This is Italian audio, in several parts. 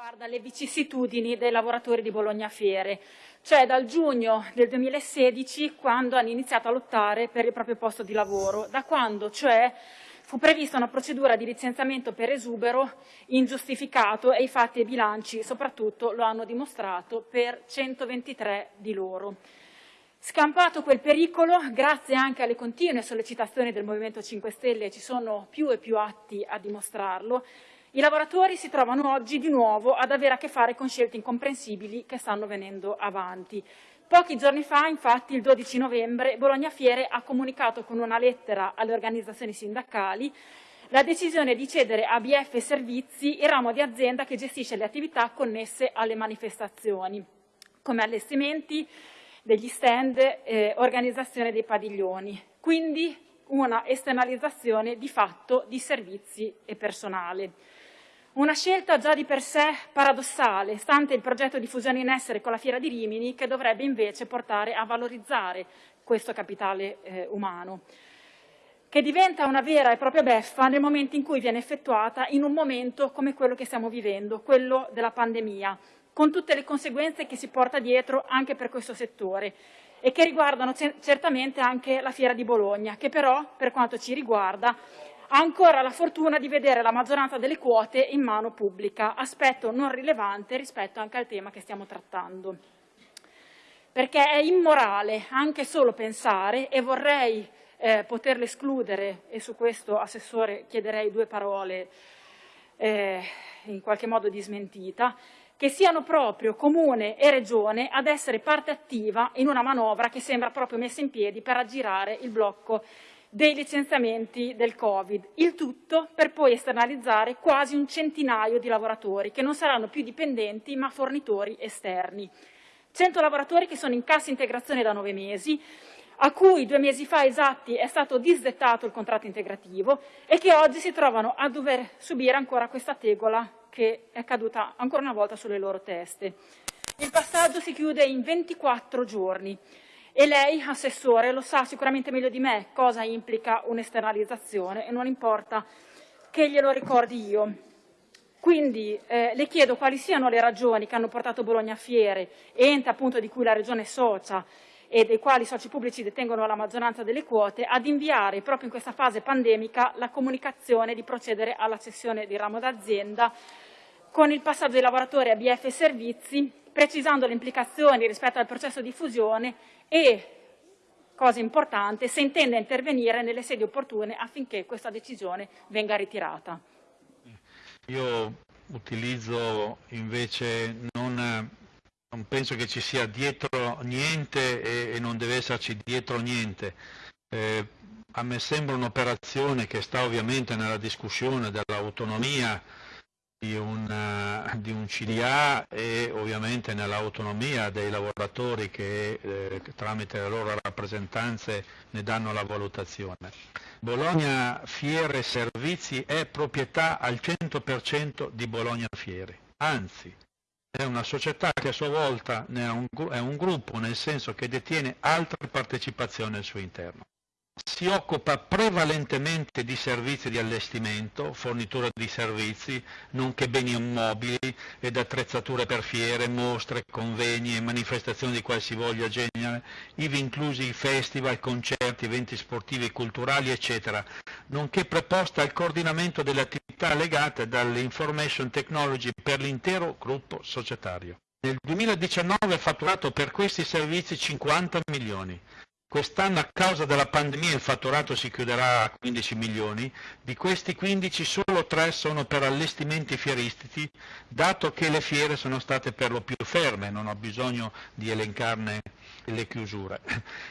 riguarda le vicissitudini dei lavoratori di Bologna Fiere, cioè dal giugno del 2016 quando hanno iniziato a lottare per il proprio posto di lavoro, da quando cioè fu prevista una procedura di licenziamento per esubero ingiustificato e i fatti e i bilanci soprattutto lo hanno dimostrato per 123 di loro. Scampato quel pericolo, grazie anche alle continue sollecitazioni del Movimento 5 Stelle, ci sono più e più atti a dimostrarlo, i lavoratori si trovano oggi di nuovo ad avere a che fare con scelte incomprensibili che stanno venendo avanti. Pochi giorni fa, infatti, il 12 novembre, Bologna Fiere ha comunicato con una lettera alle organizzazioni sindacali la decisione di cedere a BF Servizi il ramo di azienda che gestisce le attività connesse alle manifestazioni, come allestimenti, degli stand, eh, organizzazione dei padiglioni. Quindi una esternalizzazione di fatto di servizi e personale. Una scelta già di per sé paradossale, stante il progetto di fusione in essere con la Fiera di Rimini, che dovrebbe invece portare a valorizzare questo capitale eh, umano, che diventa una vera e propria beffa nel momento in cui viene effettuata in un momento come quello che stiamo vivendo, quello della pandemia, con tutte le conseguenze che si porta dietro anche per questo settore e che riguardano certamente anche la Fiera di Bologna, che però, per quanto ci riguarda, ancora la fortuna di vedere la maggioranza delle quote in mano pubblica, aspetto non rilevante rispetto anche al tema che stiamo trattando. Perché è immorale anche solo pensare, e vorrei eh, poterlo escludere, e su questo, Assessore, chiederei due parole eh, in qualche modo di smentita, che siano proprio Comune e Regione ad essere parte attiva in una manovra che sembra proprio messa in piedi per aggirare il blocco dei licenziamenti del Covid, il tutto per poi esternalizzare quasi un centinaio di lavoratori che non saranno più dipendenti ma fornitori esterni. 100 lavoratori che sono in cassa integrazione da nove mesi, a cui due mesi fa esatti è stato disdettato il contratto integrativo e che oggi si trovano a dover subire ancora questa tegola che è caduta ancora una volta sulle loro teste. Il passaggio si chiude in 24 giorni e lei, Assessore, lo sa sicuramente meglio di me cosa implica un'esternalizzazione e non importa che glielo ricordi io. Quindi eh, le chiedo quali siano le ragioni che hanno portato Bologna Fiere, ente appunto di cui la Regione è socia e dei quali i soci pubblici detengono la maggioranza delle quote, ad inviare proprio in questa fase pandemica la comunicazione di procedere alla cessione di ramo d'azienda con il passaggio dei lavoratori a BF Servizi, precisando le implicazioni rispetto al processo di fusione e, cosa importante, se intende intervenire nelle sedi opportune affinché questa decisione venga ritirata. Io utilizzo invece non non penso che ci sia dietro niente e, e non deve esserci dietro niente. Eh, a me sembra un'operazione che sta ovviamente nella discussione dell'autonomia di, di, un CDA e ovviamente nell'autonomia dei lavoratori che eh, tramite le loro rappresentanze ne danno la valutazione. Bologna Fiere Servizi è proprietà al 100% di Bologna Fiere, anzi è una società che a sua volta è un, è un gruppo, nel senso che detiene altre partecipazioni al suo interno si occupa prevalentemente di servizi di allestimento, fornitura di servizi, nonché beni immobili ed attrezzature per fiere, mostre, convegni e manifestazioni di qualsivoglia genere, ivi inclusi festival, concerti, eventi sportivi e culturali, eccetera, nonché preposta al coordinamento delle attività legate dall'information technology per l'intero gruppo societario. Nel 2019 è fatturato per questi servizi 50 milioni, Quest'anno a causa della pandemia il fatturato si chiuderà a 15 milioni, di questi 15 solo 3 sono per allestimenti fieristici, dato che le fiere sono state per lo più ferme, non ho bisogno di elencarne le chiusure.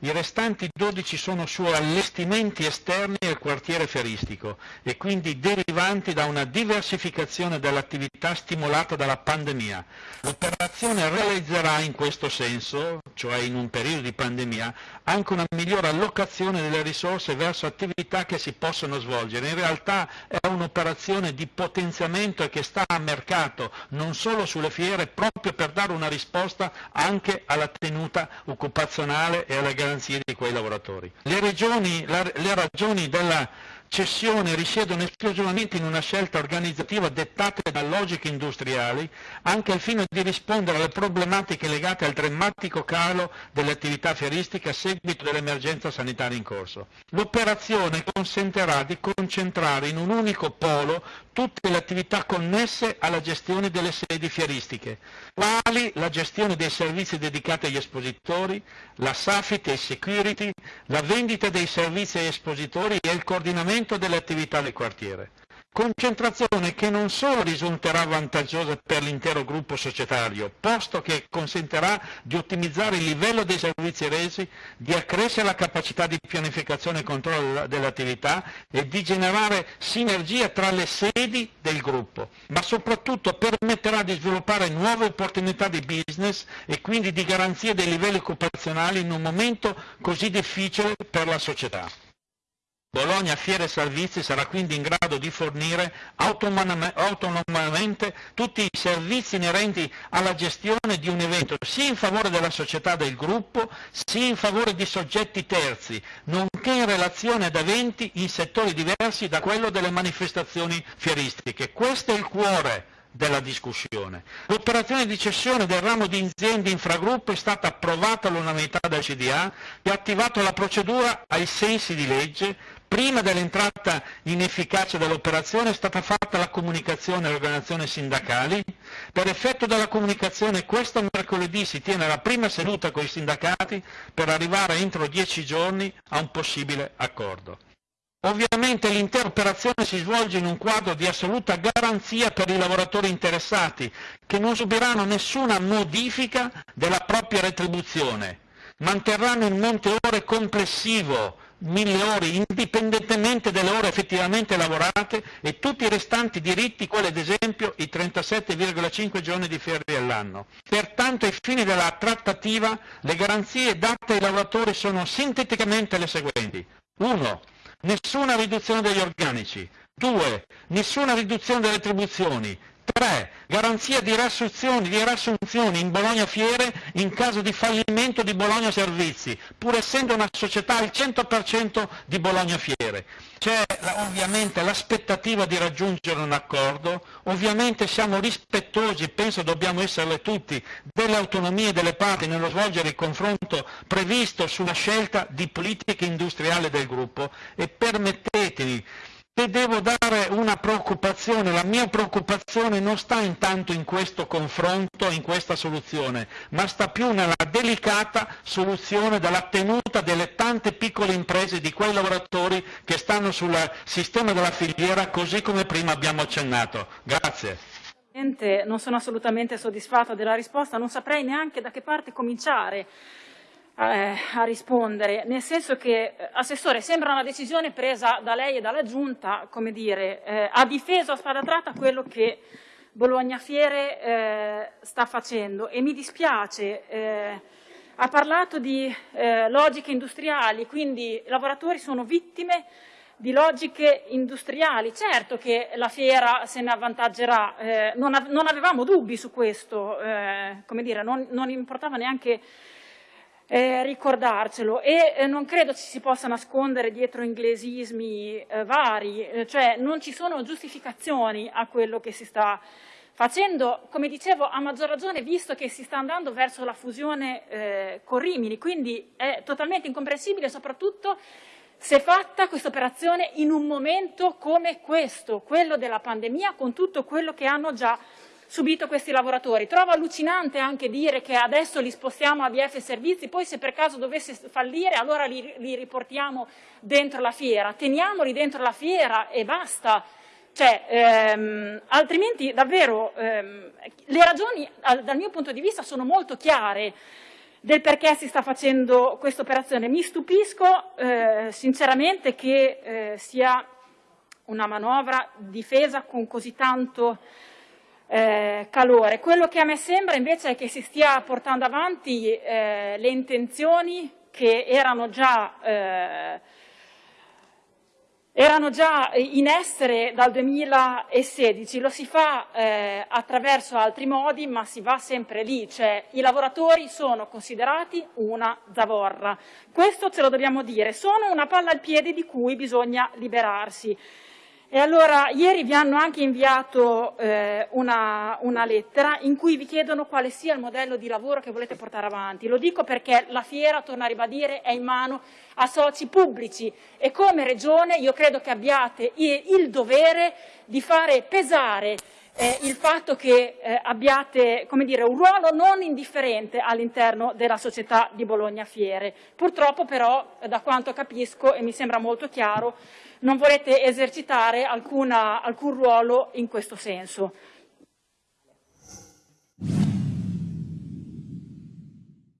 I restanti 12 sono su allestimenti esterni al quartiere fieristico e quindi derivanti da una diversificazione dell'attività stimolata dalla pandemia. L'operazione realizzerà in questo senso, cioè in un periodo di pandemia, anche una migliore allocazione delle risorse verso attività che si possono svolgere. In realtà è un'operazione di potenziamento che sta a mercato, non solo sulle fiere, proprio per dare una risposta anche alla tenuta occupazionale e alle garanzie di quei lavoratori. Le, regioni, la, le ragioni della cessione risiedono esclusivamente in una scelta organizzativa dettata da logiche industriali, anche al fine di rispondere alle problematiche legate al drammatico calo delle attività fieristiche a seguito dell'emergenza sanitaria in corso. L'operazione consentirà di concentrare in un unico polo tutte le attività connesse alla gestione delle sedi fieristiche, quali la gestione dei servizi dedicati agli espositori, la SAFIT e security, la vendita dei servizi agli espositori e il coordinamento delle attività del quartiere. Concentrazione che non solo risulterà vantaggiosa per l'intero gruppo societario, posto che consentirà di ottimizzare il livello dei servizi resi, di accrescere la capacità di pianificazione e controllo dell'attività e di generare sinergia tra le sedi del gruppo, ma soprattutto permetterà di sviluppare nuove opportunità di business e quindi di garanzia dei livelli occupazionali in un momento così difficile per la società. Bologna Fiere Servizi sarà quindi in grado di fornire autonomamente tutti i servizi inerenti alla gestione di un evento, sia in favore della società del gruppo, sia in favore di soggetti terzi, nonché in relazione ad eventi in settori diversi da quello delle manifestazioni fieristiche. Questo è il cuore della discussione. L'operazione di cessione del ramo di aziende infragruppo è stata approvata all'unanimità dal CDA che ha attivato la procedura ai sensi di legge. Prima dell'entrata in efficacia dell'operazione è stata fatta la comunicazione alle organizzazioni sindacali. Per effetto della comunicazione questo mercoledì si tiene la prima seduta con i sindacati per arrivare entro dieci giorni a un possibile accordo. Ovviamente l'intera operazione si svolge in un quadro di assoluta garanzia per i lavoratori interessati, che non subiranno nessuna modifica della propria retribuzione. Manterranno il monte ore complessivo, mille ore, indipendentemente dalle ore effettivamente lavorate e tutti i restanti diritti, quali ad esempio i 37,5 giorni di ferie all'anno. Pertanto, ai fini della trattativa, le garanzie date ai lavoratori sono sinteticamente le seguenti. 1 nessuna riduzione degli organici. 2. Nessuna riduzione delle retribuzioni. 3. Garanzia di riassunzioni, di riassunzioni in Bologna Fiere in caso di fallimento di Bologna Servizi, pur essendo una società al 100% di Bologna Fiere. C'è ovviamente l'aspettativa di raggiungere un accordo, ovviamente siamo rispettosi, penso dobbiamo esserle tutti, delle autonomie delle parti nello svolgere il confronto previsto sulla scelta di politica industriale del gruppo e permettetemi se devo dare una preoccupazione, la mia preoccupazione non sta intanto in questo confronto, in questa soluzione, ma sta più nella delicata soluzione della tenuta delle tante piccole imprese, di quei lavoratori che stanno sul sistema della filiera, così come prima abbiamo accennato. Grazie. Non sono assolutamente soddisfatta della risposta, non saprei neanche da che parte cominciare eh, a rispondere, nel senso che, eh, Assessore, sembra una decisione presa da lei e dalla Giunta, come dire, eh, ha difeso a spada tratta quello che Bologna Fiere eh, sta facendo e mi dispiace, eh, ha parlato di eh, logiche industriali, quindi i lavoratori sono vittime di logiche industriali. Certo che la fiera se ne avvantaggerà, eh, non, av non, avevamo dubbi su questo, eh, come dire, non, non importava neanche eh, ricordarcelo. E eh, non credo ci si possa nascondere dietro inglesismi eh, vari, eh, cioè non ci sono giustificazioni a quello che si sta facendo, come dicevo, a maggior ragione visto che si sta andando verso la fusione eh, con Rimini, quindi è totalmente incomprensibile soprattutto se fatta questa operazione in un momento come questo, quello della pandemia, con tutto quello che hanno già subito questi lavoratori. Trovo allucinante anche dire che adesso li spostiamo a BF Servizi, poi se per caso dovesse fallire allora li, li riportiamo dentro la fiera. Teniamoli dentro la fiera e basta. Cioè, ehm, altrimenti davvero ehm, le ragioni dal mio punto di vista sono molto chiare del perché si sta facendo questa operazione. Mi stupisco eh, sinceramente che eh, sia una manovra difesa con così tanto eh, calore. Quello che a me sembra invece è che si stia portando avanti eh, le intenzioni che erano già eh, erano già in essere dal 2016, lo si fa eh, attraverso altri modi, ma si va sempre lì, cioè i lavoratori sono considerati una zavorra. Questo ce lo dobbiamo dire, sono una palla al piede di cui bisogna liberarsi. E allora ieri vi hanno anche inviato eh, una, una, lettera in cui vi chiedono quale sia il modello di lavoro che volete portare avanti. Lo dico perché la fiera, torno a ribadire, è in mano a soci pubblici e come Regione io credo che abbiate il dovere di fare pesare eh, il fatto che eh, abbiate dire, un ruolo non indifferente all'interno della società di Bologna Fiere. Purtroppo però, da quanto capisco e mi sembra molto chiaro, non volete esercitare alcuna, alcun ruolo in questo senso.